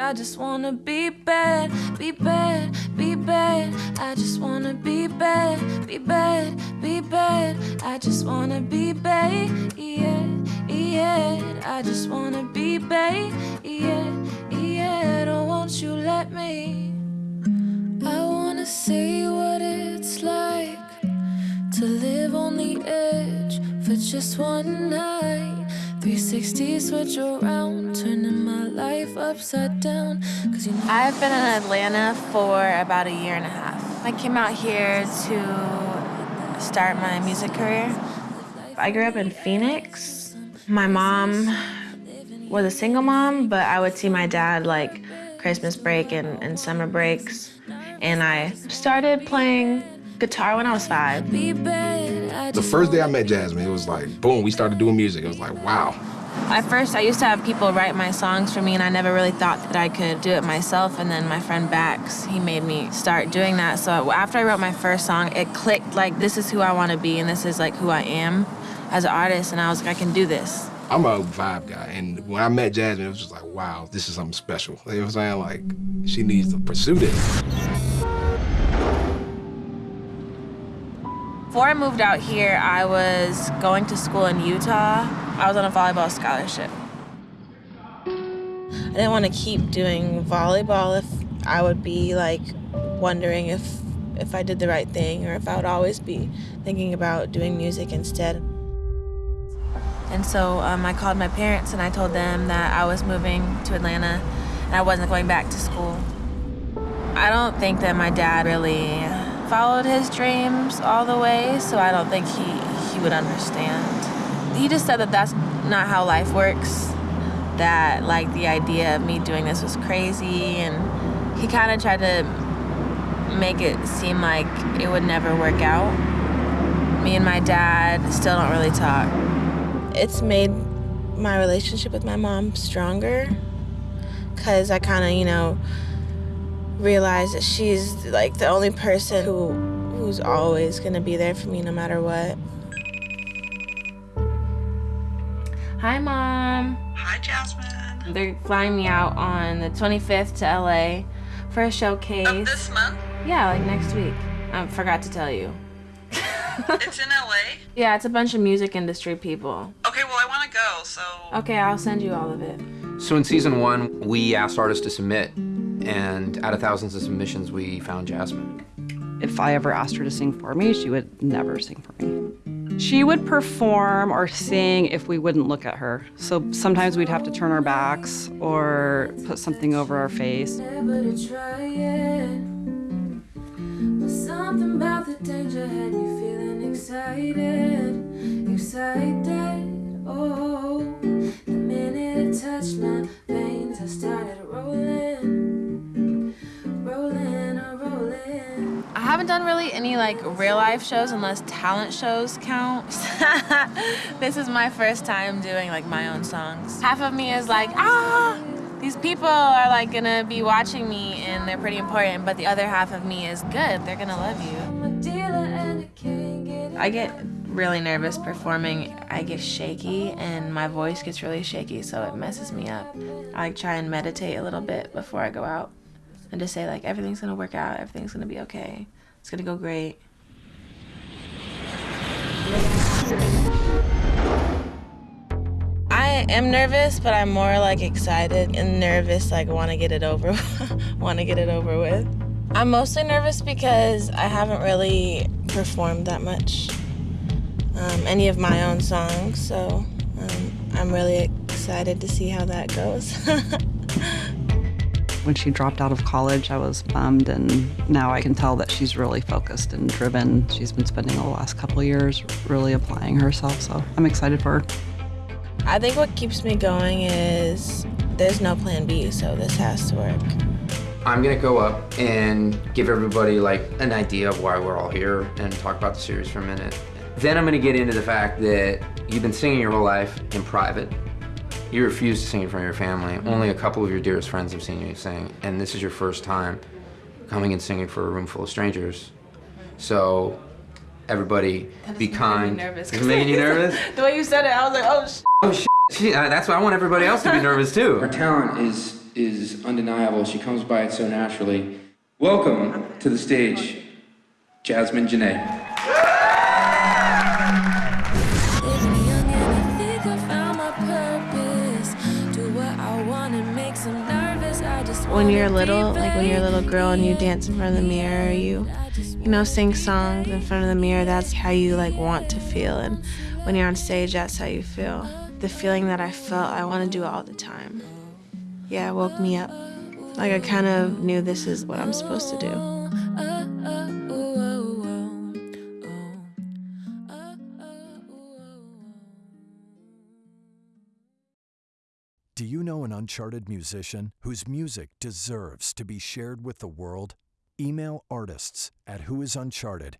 I just wanna be bad, be bad, be bad. I just wanna be bad, be bad, be bad. I just wanna be bad, yeah, yeah. I just wanna be bad, yeah, yeah. Don't won't you let me? I wanna see what it's like to live on the edge for just one night. 360 switch around, turning my life upside down. Cause you know I've been in Atlanta for about a year and a half. I came out here to start my music career. I grew up in Phoenix. My mom was a single mom, but I would see my dad like Christmas break and, and summer breaks. And I started playing guitar when I was five. Be bad. I The first day I met Jasmine, it was like, boom, we started doing music. It was like, wow. At first, I used to have people write my songs for me, and I never really thought that I could do it myself. And then my friend Bax, he made me start doing that. So after I wrote my first song, it clicked like, this is who I want to be, and this is like who I am as an artist. And I was like, I can do this. I'm a vibe guy, and when I met Jasmine, it was just like, wow, this is something special. You know what I'm saying? Like, she needs to pursue this. Before I moved out here, I was going to school in Utah. I was on a volleyball scholarship. I didn't want to keep doing volleyball if I would be like wondering if if I did the right thing or if I would always be thinking about doing music instead. And so um, I called my parents and I told them that I was moving to Atlanta and I wasn't going back to school. I don't think that my dad really followed his dreams all the way, so I don't think he, he would understand. He just said that that's not how life works, that like the idea of me doing this was crazy, and he kind of tried to make it seem like it would never work out. Me and my dad still don't really talk. It's made my relationship with my mom stronger because I kind of, you know, realize that she's like the only person who who's always gonna be there for me no matter what. Hi, mom. Hi, Jasmine. They're flying me out on the 25th to LA for a showcase. Of this month? Yeah, like next week. I forgot to tell you. It's in LA? Yeah, it's a bunch of music industry people. Okay, well, I want to go, so. Okay, I'll send you all of it. So in season one, we asked artists to submit, and out of thousands of submissions, we found Jasmine. If I ever asked her to sing for me, she would never sing for me. She would perform or sing if we wouldn't look at her. So sometimes we'd have to turn our backs or put something over our face. never to try it. But something about the danger had me feeling excited, excited. Oh, the minute it touched my veins, I started rolling, haven't done really any like real life shows unless talent shows count. this is my first time doing like my own songs. Half of me is like, ah, these people are like gonna be watching me and they're pretty important, but the other half of me is good. They're gonna love you. I get really nervous performing. I get shaky and my voice gets really shaky, so it messes me up. I try and meditate a little bit before I go out and just say like everything's gonna work out, everything's gonna be okay. It's gonna go great. I am nervous, but I'm more like excited and nervous, like want to get it over, want to get it over with. I'm mostly nervous because I haven't really performed that much, um, any of my own songs, so um, I'm really excited to see how that goes. When she dropped out of college, I was bummed, and now I can tell that she's really focused and driven. She's been spending the last couple of years really applying herself, so I'm excited for her. I think what keeps me going is there's no plan B, so this has to work. I'm gonna go up and give everybody like an idea of why we're all here and talk about the series for a minute. Then I'm gonna get into the fact that you've been singing your whole life in private. You refuse to sing in front of your family. Only a couple of your dearest friends have seen you sing, and this is your first time coming and singing for a room full of strangers. So, everybody, be kind. nervous. Is it making you nervous? The way you said it, I was like, oh, sh Oh shit! She, uh, that's why I want everybody else to be nervous too. Her talent is is undeniable. She comes by it so naturally. Welcome to the stage, Jasmine Janae. When you're little, like when you're a little girl and you dance in front of the mirror, you you know sing songs in front of the mirror. That's how you like want to feel, and when you're on stage, that's how you feel. The feeling that I felt, I want to do it all the time. Yeah, it woke me up. Like I kind of knew this is what I'm supposed to do. Do you know an uncharted musician whose music deserves to be shared with the world? Email artists at whoisuncharted